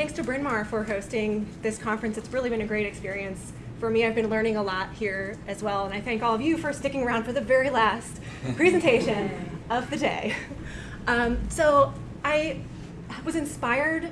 Thanks to Bryn Mawr for hosting this conference. It's really been a great experience. For me, I've been learning a lot here as well, and I thank all of you for sticking around for the very last presentation of the day. Um, so I was inspired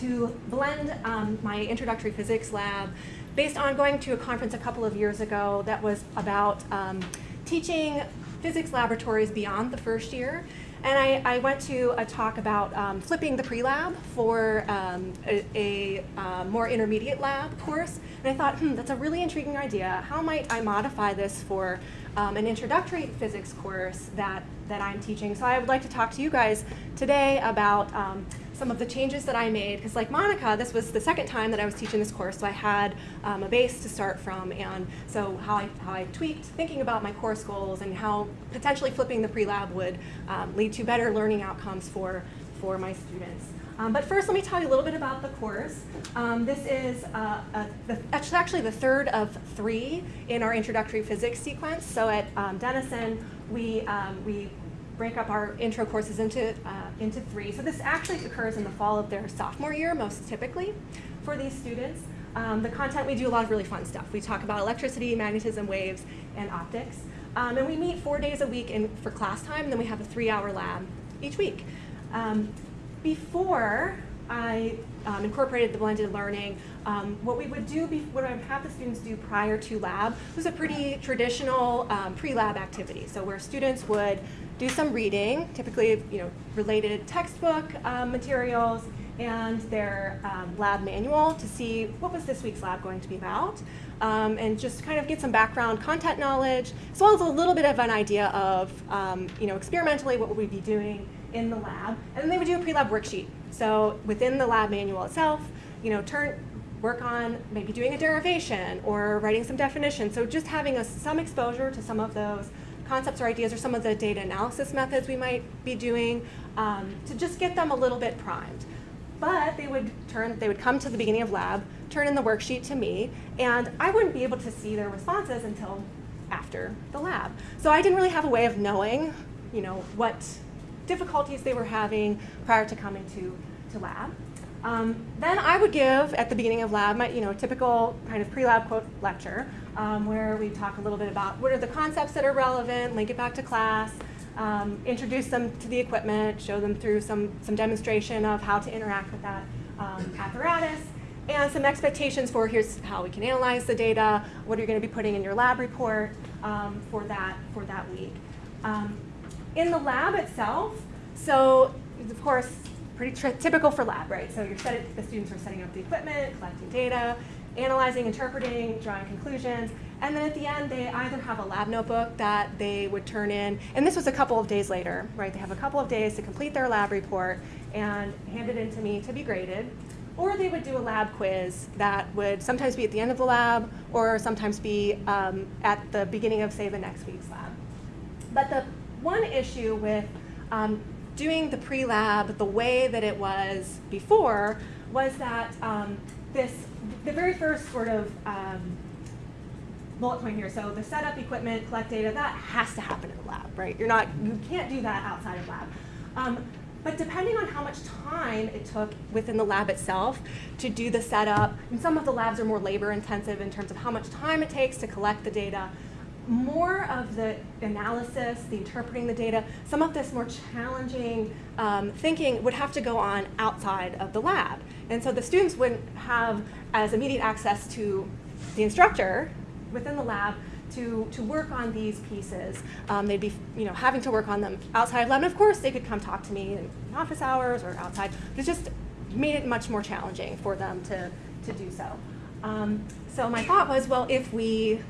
to blend um, my introductory physics lab based on going to a conference a couple of years ago that was about um, teaching physics laboratories beyond the first year. And I, I went to a talk about um, flipping the pre-lab for um, a, a uh, more intermediate lab course. And I thought, hmm, that's a really intriguing idea. How might I modify this for um, an introductory physics course that, that I'm teaching? So I would like to talk to you guys today about um, some of the changes that I made, because like Monica, this was the second time that I was teaching this course, so I had um, a base to start from, and so how I, how I tweaked thinking about my course goals and how potentially flipping the pre-lab would um, lead to better learning outcomes for, for my students. Um, but first, let me tell you a little bit about the course. Um, this is uh, a, the, actually the third of three in our introductory physics sequence. So at um, Denison, we, um, we break up our intro courses into, uh, into three. So this actually occurs in the fall of their sophomore year, most typically, for these students. Um, the content, we do a lot of really fun stuff. We talk about electricity, magnetism, waves, and optics. Um, and we meet four days a week in, for class time, and then we have a three-hour lab each week. Um, before I um, incorporated the blended learning, um, what we would do, what I would have the students do prior to lab was a pretty traditional um, pre-lab activity. So where students would do some reading, typically you know, related textbook um, materials and their um, lab manual to see what was this week's lab going to be about um, and just kind of get some background content knowledge as well as a little bit of an idea of um, you know, experimentally what would we be doing in the lab. And then they would do a pre-lab worksheet. So within the lab manual itself, you know, turn, work on maybe doing a derivation or writing some definitions. So just having a, some exposure to some of those concepts or ideas or some of the data analysis methods we might be doing um, to just get them a little bit primed. But they would turn, they would come to the beginning of lab, turn in the worksheet to me, and I wouldn't be able to see their responses until after the lab. So I didn't really have a way of knowing, you know, what difficulties they were having prior to coming to, to lab. Um, then I would give, at the beginning of lab, my you know, typical kind of pre-lab quote lecture um, where we talk a little bit about what are the concepts that are relevant, link it back to class, um, introduce them to the equipment, show them through some, some demonstration of how to interact with that um, apparatus, and some expectations for here's how we can analyze the data, what are you going to be putting in your lab report um, for, that, for that week. In the lab itself, so it's of course, pretty typical for lab, right? So you're the students are setting up the equipment, collecting data, analyzing, interpreting, drawing conclusions, and then at the end they either have a lab notebook that they would turn in, and this was a couple of days later, right? They have a couple of days to complete their lab report and hand it in to me to be graded, or they would do a lab quiz that would sometimes be at the end of the lab or sometimes be um, at the beginning of, say, the next week's lab. But the one issue with um, doing the pre-lab the way that it was before was that um, this the very first sort of um, bullet point here, so the setup, equipment, collect data, that has to happen in the lab, right? You're not, you can't do that outside of lab. Um, but depending on how much time it took within the lab itself to do the setup, and some of the labs are more labor intensive in terms of how much time it takes to collect the data, more of the analysis, the interpreting the data, some of this more challenging um, thinking would have to go on outside of the lab. And so the students wouldn't have as immediate access to the instructor within the lab to, to work on these pieces. Um, they'd be you know, having to work on them outside of lab. And of course, they could come talk to me in office hours or outside. But it just made it much more challenging for them to, to do so. Um, so my thought was, well, if we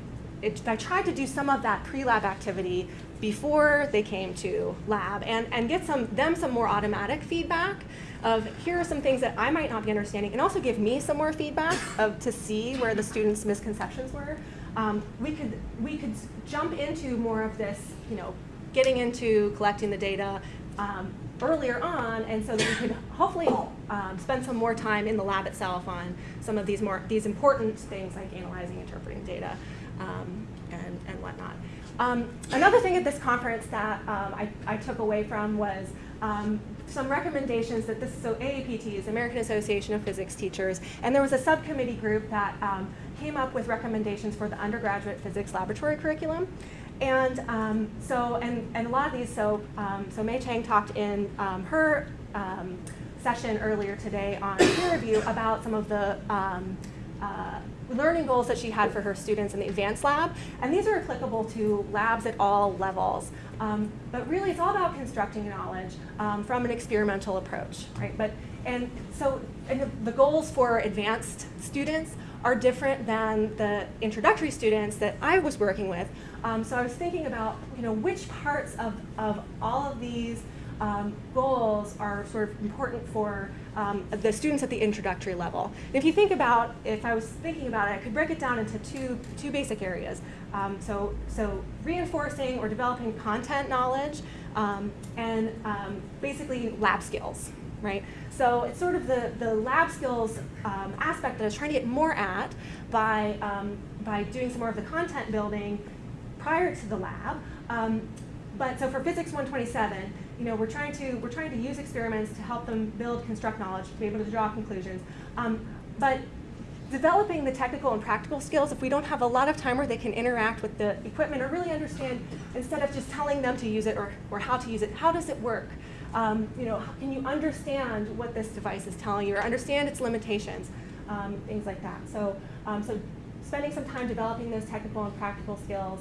it, I tried to do some of that pre-lab activity before they came to lab and, and get some, them some more automatic feedback of here are some things that I might not be understanding and also give me some more feedback of, to see where the students' misconceptions were. Um, we, could, we could jump into more of this, you know, getting into collecting the data um, earlier on and so that we could hopefully um, spend some more time in the lab itself on some of these more these important things like analyzing, interpreting data um, and, and whatnot. Um, another thing at this conference that um, I, I, took away from was um, some recommendations that this, so AAPT is American Association of Physics Teachers, and there was a subcommittee group that um, came up with recommendations for the undergraduate physics laboratory curriculum. And um, so, and, and a lot of these, so, um, so Mei Chang talked in her session earlier today on peer review about some of the uh, learning goals that she had for her students in the advanced lab. And these are applicable to labs at all levels. Um, but really, it's all about constructing knowledge um, from an experimental approach, right? But, and so and the goals for advanced students are different than the introductory students that I was working with. Um, so I was thinking about, you know, which parts of, of all of these um, goals are sort of important for um, the students at the introductory level. And if you think about, if I was thinking about it, I could break it down into two, two basic areas. Um, so, so reinforcing or developing content knowledge um, and um, basically lab skills, right? So it's sort of the, the lab skills um, aspect that I was trying to get more at by, by doing some more of the content building prior to the lab. but so for Physics 127, you know, we're trying to we're trying to use experiments to help them build, construct knowledge, to be able to draw conclusions. Um, but developing the technical and practical skills, if we don't have a lot of time where they can interact with the equipment or really understand, instead of just telling them to use it or, or how to use it, how does it work? Um, you know, can you understand what this device is telling you or understand its limitations, um, things like that. So, um, so spending some time developing those technical and practical skills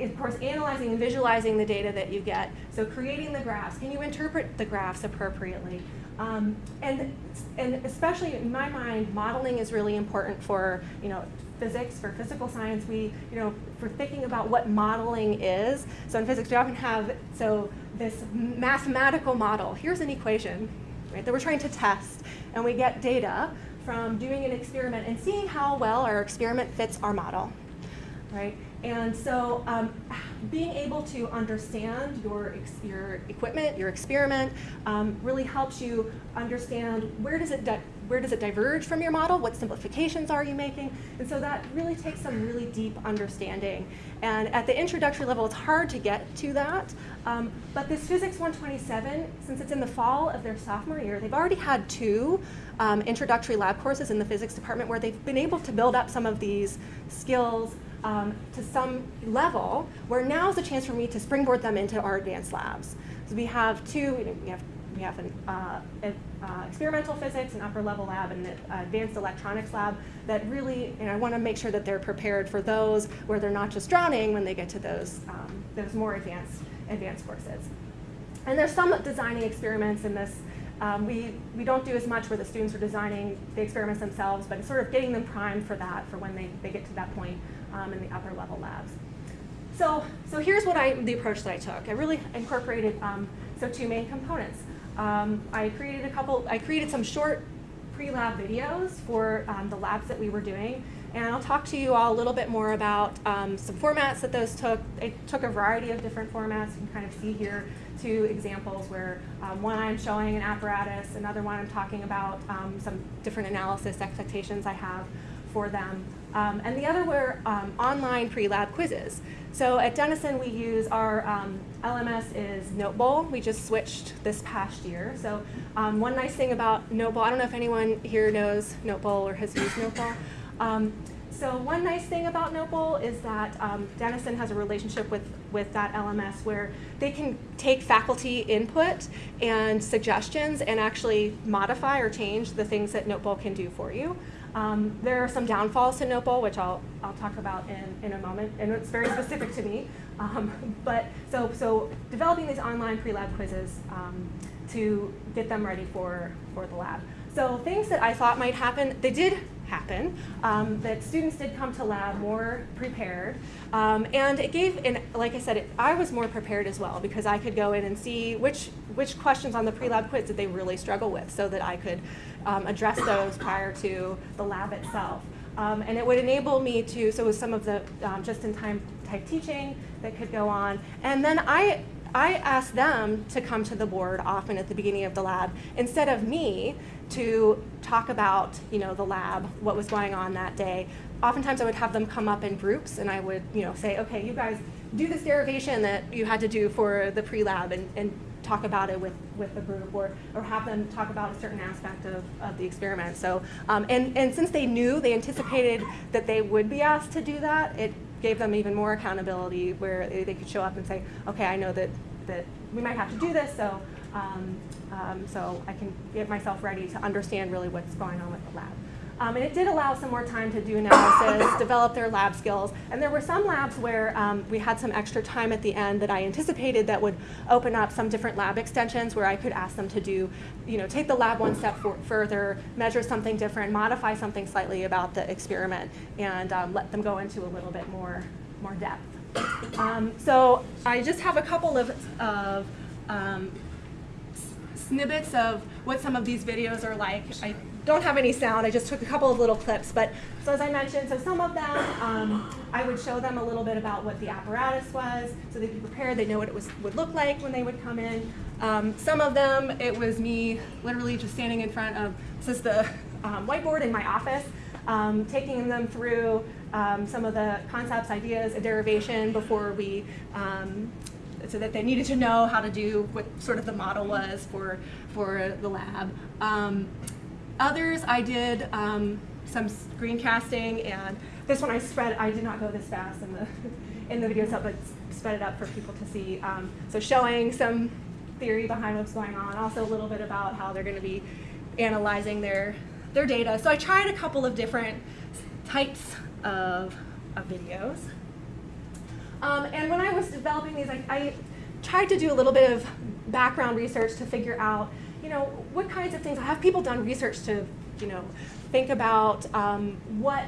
of course, analyzing and visualizing the data that you get. So creating the graphs, can you interpret the graphs appropriately? Um, and, and especially in my mind, modeling is really important for, you know, physics, for physical science, we, you know, for thinking about what modeling is. So in physics, we often have, so this mathematical model. Here's an equation, right, that we're trying to test, and we get data from doing an experiment and seeing how well our experiment fits our model, right? And so um, being able to understand your, your equipment, your experiment, um, really helps you understand where does, it where does it diverge from your model, what simplifications are you making, and so that really takes some really deep understanding. And at the introductory level, it's hard to get to that, um, but this Physics 127, since it's in the fall of their sophomore year, they've already had two um, introductory lab courses in the physics department where they've been able to build up some of these skills um, to some level, where now is a chance for me to springboard them into our advanced labs. So we have two, we have we have an uh, uh, experimental physics, an upper level lab, and an advanced electronics lab that really, and I want to make sure that they're prepared for those where they're not just drowning when they get to those, um, those more advanced, advanced courses. And there's some designing experiments in this. Um, we, we don't do as much where the students are designing the experiments themselves, but sort of getting them primed for that, for when they, they get to that point um, in the upper level labs. So, so here's what I, the approach that I took. I really incorporated um, so two main components. Um, I created a couple, I created some short pre-lab videos for um, the labs that we were doing. And I'll talk to you all a little bit more about um, some formats that those took. It took a variety of different formats. You can kind of see here two examples where um, one I'm showing an apparatus, another one I'm talking about um, some different analysis expectations I have for them. Um, and the other were um, online pre-lab quizzes. So at Denison, we use our um, LMS is Notebowl. We just switched this past year. So um, one nice thing about Notebowl, I don't know if anyone here knows Notebowl or has used Notebowl. Um, so one nice thing about Notebowl is that um, Denison has a relationship with, with that LMS where they can take faculty input and suggestions and actually modify or change the things that Notebowl can do for you. Um, there are some downfalls to Notebowl, which I'll, I'll talk about in, in a moment, and it's very specific to me. Um, but so, so developing these online pre-lab quizzes um, to get them ready for, for the lab. So things that I thought might happen, they did happen, um, that students did come to lab more prepared. Um, and it gave, and like I said, it, I was more prepared as well because I could go in and see which, which questions on the pre-lab quiz did they really struggle with so that I could um, address those prior to the lab itself. Um, and it would enable me to, so with some of the um, just-in-time type teaching that could go on. And then I, I asked them to come to the board often at the beginning of the lab instead of me to talk about you know, the lab, what was going on that day. Oftentimes I would have them come up in groups and I would you know, say, okay, you guys do this derivation that you had to do for the pre-lab and, and talk about it with, with the group or, or have them talk about a certain aspect of, of the experiment. So, um, and, and since they knew, they anticipated that they would be asked to do that, it gave them even more accountability where they, could show up and say, okay, I know that, that we might have to do this, so, um, um, so I can get myself ready to understand really what's going on with the lab. Um, and it did allow some more time to do analysis, develop their lab skills. And there were some labs where um, we had some extra time at the end that I anticipated that would open up some different lab extensions where I could ask them to do, you know, take the lab one step further, measure something different, modify something slightly about the experiment, and um, let them go into a little bit more, more depth. Um, so I just have a couple of, of um, snippets of what some of these videos are like. I don't have any sound, I just took a couple of little clips. But so as I mentioned, so some of them, um, I would show them a little bit about what the apparatus was, so they'd be prepared, they know what it was, would look like when they would come in. Um, some of them, it was me literally just standing in front of, this is the um, whiteboard in my office, um, taking them through um, some of the concepts, ideas, a derivation before we um, so that they needed to know how to do what sort of the model was for, for the lab. Um, others, I did um, some screencasting, and this one I spread, I did not go this fast in the, in the video, but sped it up for people to see. Um, so showing some theory behind what's going on, also a little bit about how they're going to be analyzing their, their data. So I tried a couple of different types of, of videos. Um, and when I was developing these, I, I, tried to do a little bit of background research to figure out, you know, what kinds of things, I have people done research to, you know, think about um, what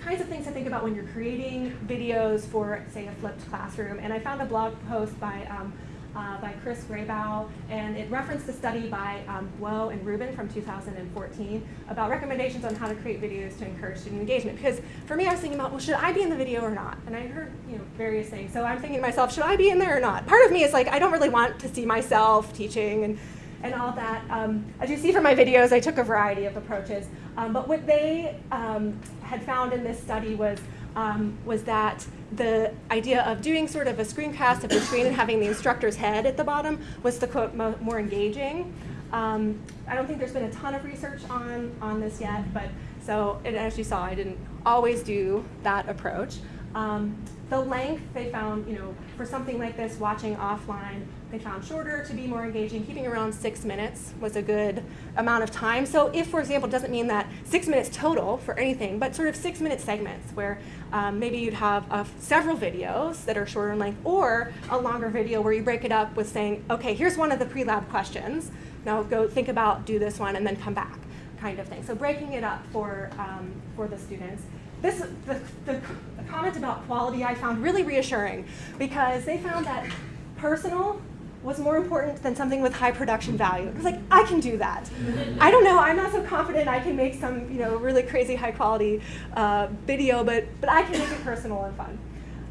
kinds of things to think about when you're creating videos for, say, a flipped classroom. And I found a blog post by um, uh, by Chris Graybow, and it referenced a study by um, and Rubin from 2014 about recommendations on how to create videos to encourage student engagement. Because for me, I was thinking about, well, should I be in the video or not? And I heard you know various things. So I'm thinking to myself, should I be in there or not? Part of me is like, I don't really want to see myself teaching and and all that. Um, as you see from my videos, I took a variety of approaches. Um, but what they um, had found in this study was um, was that the idea of doing sort of a screencast of the screen and having the instructor's head at the bottom was the quote mo more engaging. Um, I don't think there's been a ton of research on, on this yet, but so as you saw, I didn't always do that approach. Um, the length they found, you know, for something like this, watching offline, they found shorter to be more engaging. Keeping around six minutes was a good amount of time. So if, for example, doesn't mean that six minutes total for anything, but sort of six minute segments where um, maybe you'd have uh, several videos that are shorter in length or a longer video where you break it up with saying, okay, here's one of the pre-lab questions. Now go think about, do this one, and then come back kind of thing. So breaking it up for, um, for the students this, the, the, the comment about quality I found really reassuring because they found that personal was more important than something with high production value. I was like, I can do that. I don't know, I'm not so confident I can make some you know, really crazy high quality uh, video, but, but I can make it personal and fun.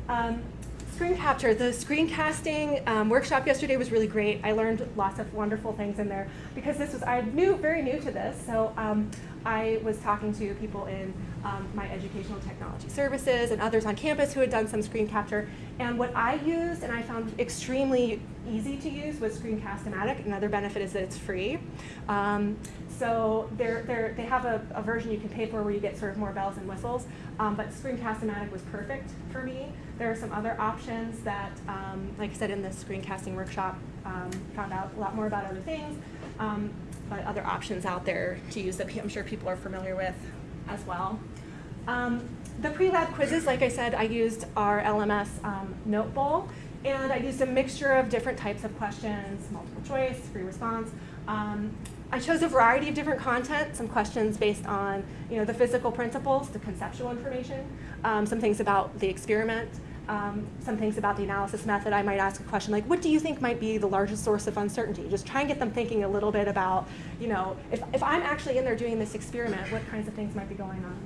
Um, screen capture, the screencasting um, workshop yesterday was really great. I learned lots of wonderful things in there because this was, I knew very new to this, so um, I was talking to people in um, my educational technology services and others on campus who had done some screen capture. And what I used and I found extremely easy to use was Screencast-O-Matic. Another benefit is that it's free. Um, so they're, they're, they have a, a, version you can pay for where you get sort of more bells and whistles. Um, but Screencast-O-Matic was perfect for me. There are some other options that, um, like I said in the screencasting workshop, um, found out a lot more about other things. Um, but other options out there to use that I'm sure people are familiar with as well. Um, the pre-lab quizzes, like I said, I used our LMS um, Notebowl, and I used a mixture of different types of questions, multiple choice, free response. Um, I chose a variety of different content, some questions based on you know, the physical principles, the conceptual information, um, some things about the experiment, um, some things about the analysis method, I might ask a question like, what do you think might be the largest source of uncertainty? Just try and get them thinking a little bit about, you know, if, if I'm actually in there doing this experiment, what kinds of things might be going on?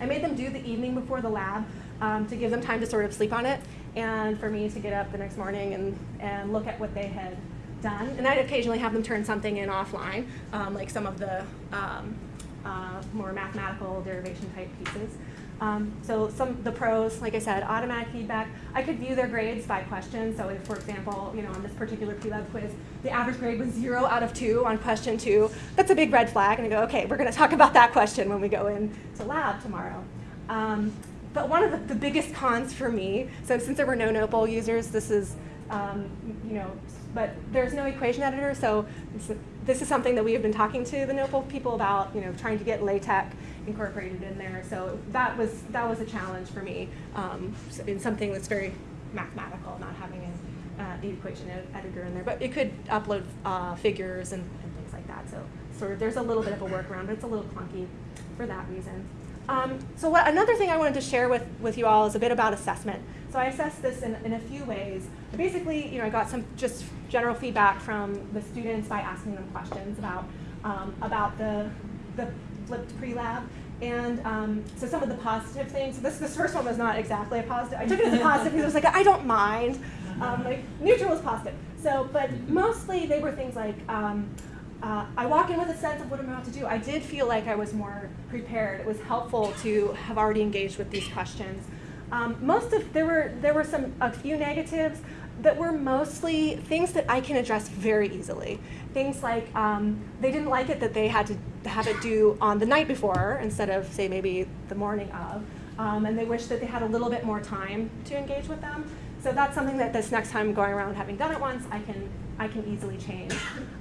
I made them do the evening before the lab um, to give them time to sort of sleep on it and for me to get up the next morning and, and look at what they had done. And I'd occasionally have them turn something in offline, um, like some of the um, uh, more mathematical derivation type pieces. Um, so some the pros, like I said, automatic feedback. I could view their grades by question. So if, for example, you know, on this particular pre-lab quiz, the average grade was zero out of two on question two, that's a big red flag. And I go, okay, we're going to talk about that question when we go into lab tomorrow. Um, but one of the, the, biggest cons for me, so since there were no Notebowl users, this is, um, you know, but there's no equation editor, so this, is something that we have been talking to the Notebowl people about, you know, trying to get LaTeX incorporated in there. So that was that was a challenge for me um, in something that's very mathematical, not having an uh, equation ed editor in there. But it could upload uh, figures and, and, things like that. So sort of there's a little bit of a workaround, but it's a little clunky for that reason. Um, so what, another thing I wanted to share with, with you all is a bit about assessment. So I assess this in, in a few ways. Basically, you know, I got some just general feedback from the students by asking them questions about, um, about the, the flipped pre-lab. And um, so some of the positive things, this, this first one was not exactly a positive. I took it as a positive because I was like, I don't mind. Um, like neutral is positive. So, but mostly they were things like, um, uh, I walk in with a sense of what I'm about to do. I did feel like I was more prepared. It was helpful to have already engaged with these questions. Um, most of, there were, there were some, a few negatives that were mostly things that I can address very easily. Things like um, they didn't like it that they had to have it due on the night before instead of, say, maybe the morning of. Um, and they wish that they had a little bit more time to engage with them. So that's something that this next time going around, having done it once, I can, I can easily change.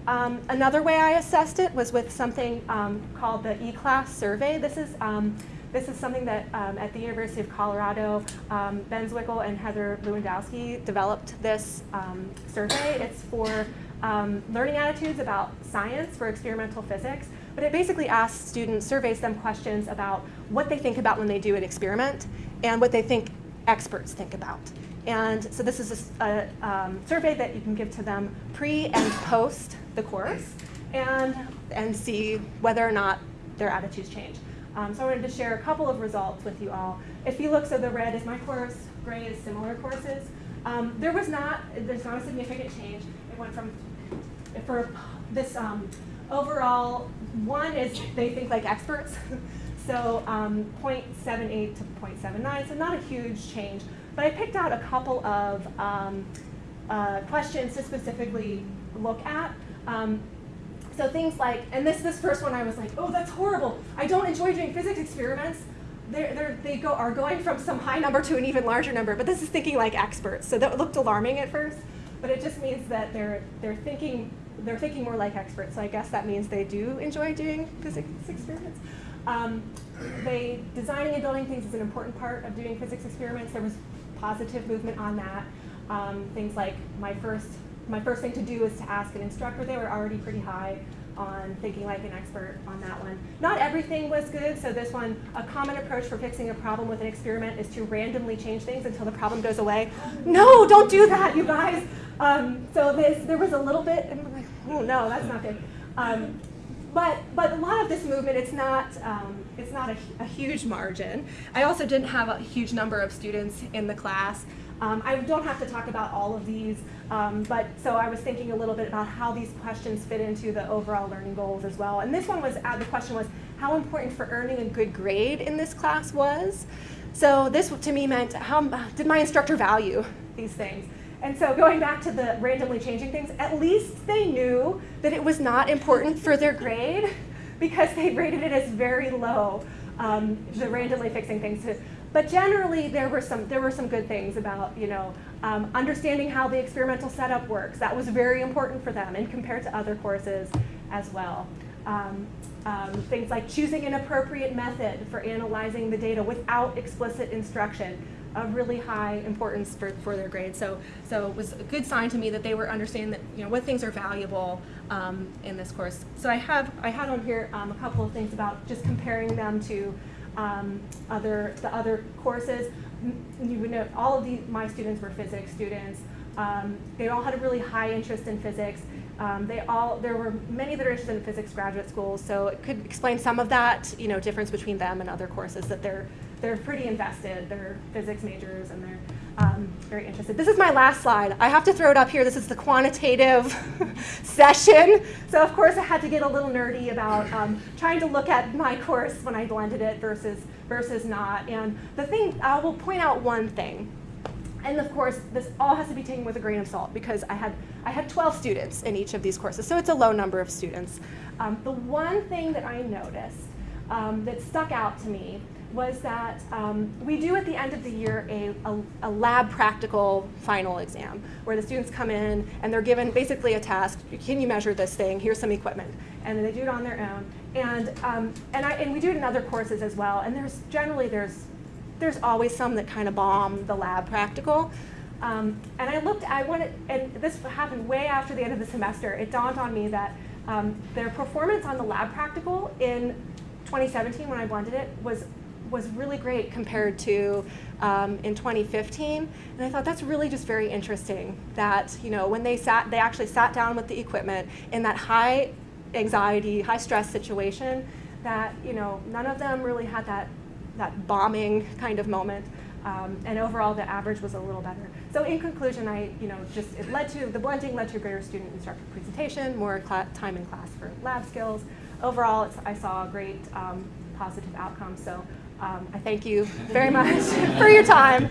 Um, another way I assessed it was with something um, called the E-Class survey. This is um, this is something that um, at the University of Colorado, um, Ben Zwickl and Heather Lewandowski developed this um, survey. It's for um, learning attitudes about science for experimental physics. But it basically asks students, surveys them questions about what they think about when they do an experiment and what they think experts think about. And so this is a, a um, survey that you can give to them pre and post the course and, and see whether or not their attitudes change. Um, so I wanted to share a couple of results with you all. If you look, so the red is my course, gray is similar courses. Um, there was not, there's not a significant change. It went from, for this um, overall, one is they think like experts. so um, 0.78 to 0.79, so not a huge change. But I picked out a couple of um, uh, questions to specifically look at. Um, so things like, and this this first one I was like, oh, that's horrible. I don't enjoy doing physics experiments. They're, they're, they go, are going from some high number to an even larger number, but this is thinking like experts. So that looked alarming at first, but it just means that they're, they're, thinking, they're thinking more like experts. So I guess that means they do enjoy doing physics experiments. Um, they, designing and building things is an important part of doing physics experiments. There was positive movement on that. Um, things like my first my first thing to do is to ask an instructor. They were already pretty high on thinking like an expert on that one. Not everything was good, so this one, a common approach for fixing a problem with an experiment is to randomly change things until the problem goes away. No, don't do that, you guys. Um, so this, there was a little bit, and I'm like, oh no, that's not good. Um, but, but a lot of this movement, it's not, um, it's not a, a huge margin. I also didn't have a huge number of students in the class. Um, I don't have to talk about all of these, um, but so I was thinking a little bit about how these questions fit into the overall learning goals as well. And this one was, uh, the question was how important for earning a good grade in this class was. So this to me meant how did my instructor value these things? And so going back to the randomly changing things, at least they knew that it was not important for their grade because they rated it as very low, um, the randomly fixing things. But generally, there were some there were some good things about you know um, understanding how the experimental setup works. That was very important for them, and compared to other courses as well. Um, um, things like choosing an appropriate method for analyzing the data without explicit instruction of really high importance for, for their grades. So, so it was a good sign to me that they were understanding that you know what things are valuable um, in this course. So I have I had on here um, a couple of things about just comparing them to um, other the other courses. You would know all of these, my students were physics students. Um, they all had a really high interest in physics. Um, they all there were many that are interested in physics graduate schools, so it could explain some of that you know difference between them and other courses that they're they're pretty invested. They're physics majors and they're um, very interested. This is my last slide. I have to throw it up here. This is the quantitative session. So of course I had to get a little nerdy about um, trying to look at my course when I blended it versus, versus not. And the thing, I will point out one thing. And of course, this all has to be taken with a grain of salt because I had, I had 12 students in each of these courses, so it's a low number of students. Um, the one thing that I noticed um, that stuck out to me was that um, we do at the end of the year a, a, a, lab practical final exam where the students come in and they're given basically a task. Can you measure this thing? Here's some equipment. And they do it on their own. And, um, and, I, and we do it in other courses as well. And there's generally there's there's always some that kind of bomb the lab practical. Um, and I looked, I wanted, and this happened way after the end of the semester, it dawned on me that um, their performance on the lab practical in 2017 when I blended it was was really great compared to um, in 2015. And I thought that's really just very interesting that, you know, when they sat, they actually sat down with the equipment in that high anxiety, high stress situation that, you know, none of them really had that that bombing kind of moment. Um, and overall, the average was a little better. So in conclusion, I, you know, just it led to the blending led to greater student instructor presentation, more time in class for lab skills. Overall, I saw a great um, positive outcome. So um, I thank you very much for your time.